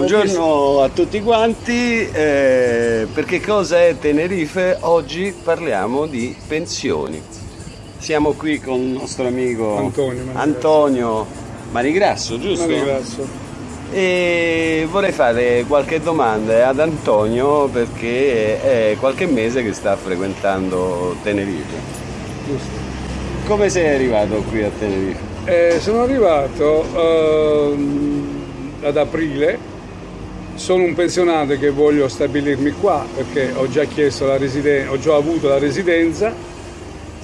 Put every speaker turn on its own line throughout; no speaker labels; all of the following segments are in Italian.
Buongiorno a tutti quanti, eh, perché cosa è Tenerife? Oggi parliamo di pensioni. Siamo qui con il nostro amico
Antonio,
Antonio Manigrasso, giusto?
Manigrasso.
E vorrei fare qualche domanda ad Antonio perché è qualche mese che sta frequentando Tenerife.
Giusto.
Come sei arrivato qui a Tenerife?
Eh, sono arrivato ehm, ad aprile sono un pensionato che voglio stabilirmi qua perché ho già ho già avuto la residenza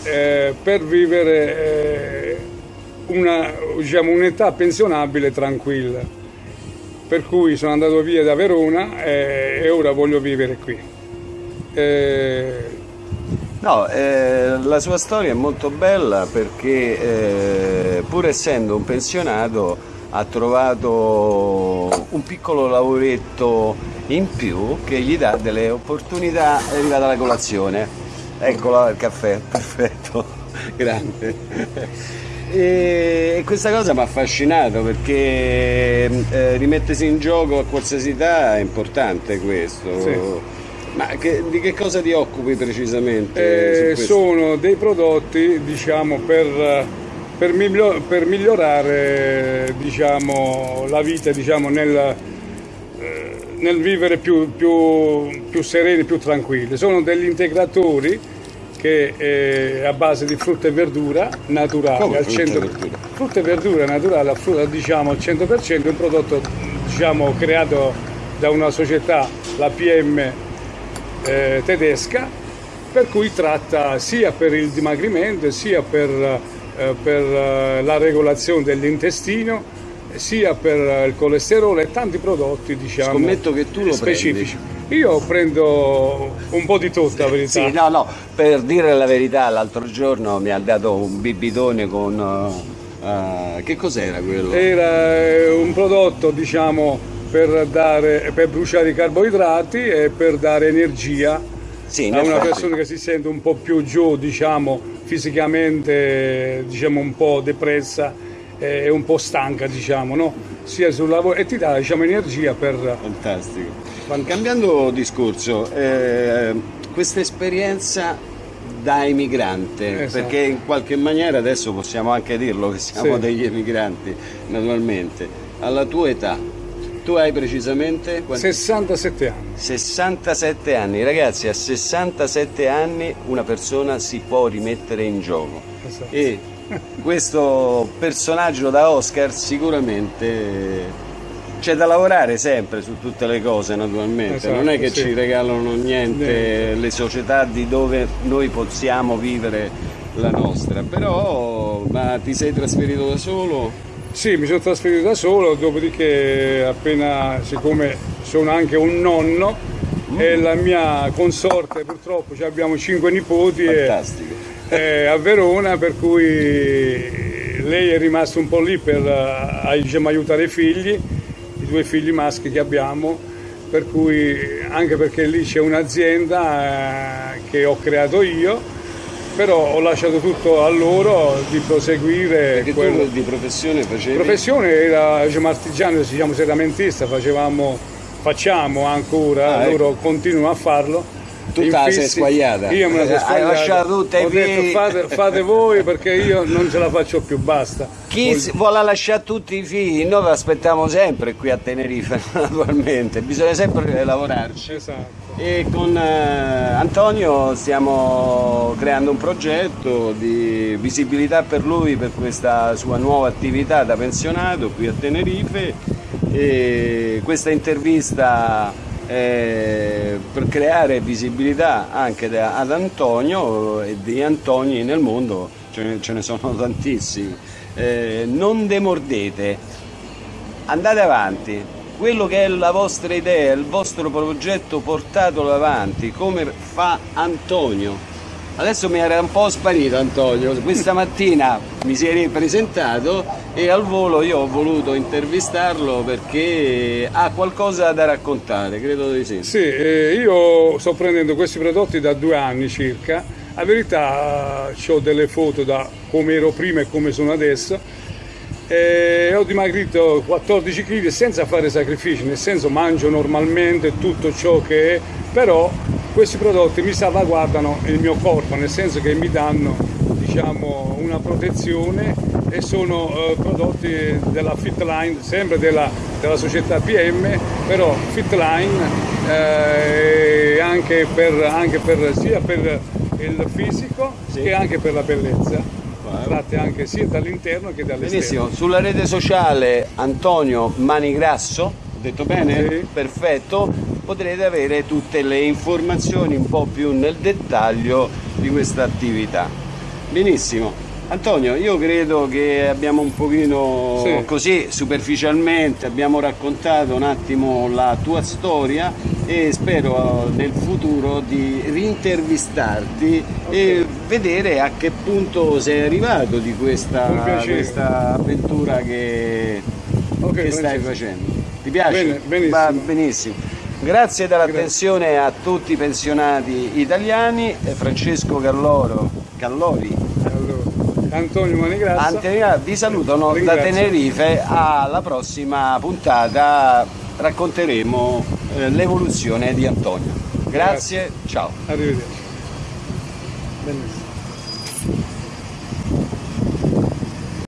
eh, per vivere eh, diciamo, un'età pensionabile tranquilla. Per cui sono andato via da Verona eh, e ora voglio vivere qui.
Eh, no, eh, la sua storia è molto bella perché eh, pur essendo un pensionato ha trovato un piccolo lavoretto in più che gli dà delle opportunità, è arrivata la colazione, eccola il caffè, perfetto, grande. E questa cosa mi ha affascinato perché eh, rimettersi in gioco a qualsiasi età è importante questo.
Sì.
Ma che, di che cosa ti occupi precisamente?
Eh, sono dei prodotti diciamo, per per, miglior, per migliorare diciamo, la vita diciamo, nel, eh, nel, vivere più, più, più, sereni, più tranquilli. Sono degli integratori che è a base di frutta e verdura naturale
Come
al 100%.
Verdura?
Frutta e verdura naturale diciamo, al 100%, un prodotto diciamo, creato da una società, la PM eh, tedesca, per cui tratta sia per il dimagrimento sia per eh, per eh, la regolazione dell'intestino sia per eh, il colesterolo e tanti prodotti diciamo
Scommetto che tu lo
specifici.
Prendi.
Io prendo un po' di tutto, la verità.
Sì, no, no, per dire la verità, l'altro giorno mi ha dato un bibitone con... Uh, che cos'era quello?
Era un prodotto, diciamo, per, dare, per bruciare i carboidrati e per dare energia
sì,
a una persona che si sente un po' più giù, diciamo, fisicamente diciamo, un po' depressa e un po' stanca, diciamo, no? sia sul lavoro e ti dà diciamo, energia per...
Fantastico. Cambiando discorso, eh, questa esperienza da emigrante, esatto. perché in qualche maniera adesso possiamo anche dirlo che siamo sì. degli emigranti, naturalmente, alla tua età, tu hai precisamente?
Quanti? 67 anni.
67 anni, ragazzi, a 67 anni una persona si può rimettere in gioco. Esatto. E questo personaggio da Oscar sicuramente c'è da lavorare sempre su tutte le cose naturalmente, esatto, non è che sì. ci regalano niente Niente. le società di dove noi possiamo vivere la nostra, però ma ti sei trasferito da solo?
Sì, mi sono trasferito da solo, dopodiché appena, siccome sono anche un nonno mm. e la mia consorte purtroppo abbiamo cinque nipoti e, e a Verona, per cui lei è rimasta un po' lì per eh, diciamo, aiutare i figli, i due figli maschi che abbiamo, per cui anche perché lì c'è un'azienda eh, che ho creato io però ho lasciato tutto a loro di proseguire.
Perché quello... tu di professione facevi?
Professione era diciamo, artigiano, diciamo seramentista, facevamo, facciamo ancora, ah, ecco. continuano a farlo
tu te sei squagliata.
Io me la sono squagliata.
Hai lasciato tutte
Ho detto fate, fate, voi perché io non ce la faccio più, basta.
Chi Voglio... vuole lasciare tutti i figli, noi vi aspettiamo sempre qui a Tenerife, naturalmente, bisogna sempre lavorarci.
Esatto.
E con eh, Antonio stiamo creando un progetto di visibilità per lui, per questa sua nuova attività da pensionato qui a Tenerife. E questa intervista eh, per creare visibilità anche da, ad Antonio e di Antoni nel mondo ce ne, ce ne sono tantissimi. Eh, non demordete, andate avanti, quello che è la vostra idea, il vostro progetto portatelo avanti come fa Antonio Adesso mi era un po' sparito Antonio, questa mattina mi si è ripresentato e al volo io ho voluto intervistarlo perché ha qualcosa da raccontare, credo di sì.
Sì, eh, io sto prendendo questi prodotti da due anni circa, la verità ho delle foto da come ero prima e come sono adesso. E ho dimagrito 14 kg senza fare sacrifici, nel senso mangio normalmente tutto ciò che è, però questi prodotti mi salvaguardano il mio corpo, nel senso che mi danno diciamo, una protezione e sono eh, prodotti della Fitline, sempre della, della, società PM, però Fitline eh, anche, per, anche per, sia per il fisico sì. che anche per la bellezza tratte anche sia dall'interno che dall'esterno.
Benissimo, sulla rete sociale Antonio Manigrasso, ho detto bene? Sì. Perfetto, potrete avere tutte le informazioni un po' più nel dettaglio di questa attività. Benissimo. Antonio, io credo che abbiamo un pochino sì. così superficialmente, abbiamo raccontato un attimo la tua storia e spero nel futuro di rintervistarti okay. e vedere a che punto sei arrivato di questa, questa avventura che, okay, che stai facendo. Ti piace?
Bene, benissimo.
Va benissimo. Grazie dell'attenzione a tutti i pensionati italiani, Francesco Calloro, Callori
Antonio Manigrazza.
vi salutano da Tenerife, alla prossima puntata racconteremo eh, l'evoluzione di Antonio. Grazie, Grazie, ciao.
Arrivederci. Bellissimo.